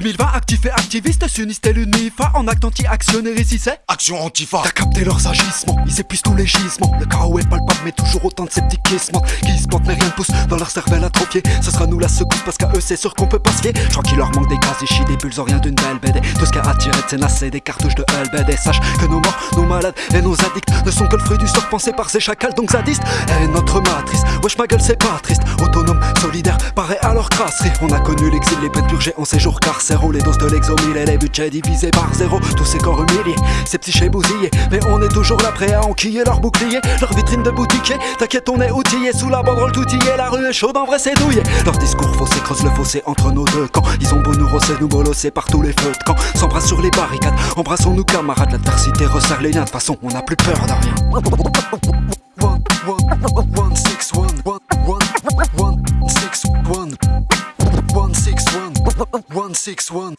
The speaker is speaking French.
2020, actif et activiste, sioniste et l'UNIFA En acte anti-actionnaire ici c'est Action Antifa. T'as capté leurs agissements, ils épuisent tous les gisements. Le chaos est palpable mais toujours autant de sceptiquisme Qui se plantent mais rien ne pousse dans leur cervelle atrophiée Ce sera nous la secousse parce qu'à eux c'est sûr qu'on peut pas se fier. Je crois qu'il leur manque des gaz, des des bulles, rien d'une belle BD Tout ce qui a attiré de c'est des cartouches de LBD Sache que nos morts, nos malades et nos addicts Ne sont que le fruit du sort pensé par ces chacals donc zadistes. Et notre matrice, wesh ma gueule c'est pas triste. Autonome, solidaire, pareil à leur crasserie On a connu l'exil, les peines purgées en séjour Les doses de l'exomile et les budgets divisés par zéro. Tous ces corps humiliés, ces psychés bousillés. Mais on est toujours là prêt à enquiller leur bouclier Leur vitrine de boutiquier, t'inquiète on est outillé Sous la banderole toutillée, la rue est chaude en vrai c'est douillé Leur discours faussé creuse le fossé entre nos deux camps. Ils ont beau nous rosser, nous bolosser par tous les feux de camp. S'embrasse sur les barricades, embrassons-nous camarades. L'adversité resserre les liens, de façon on n'a plus peur de rien 161.